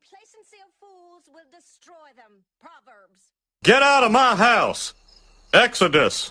complacency of fools will destroy them. Proverbs. Get out of my house! Exodus!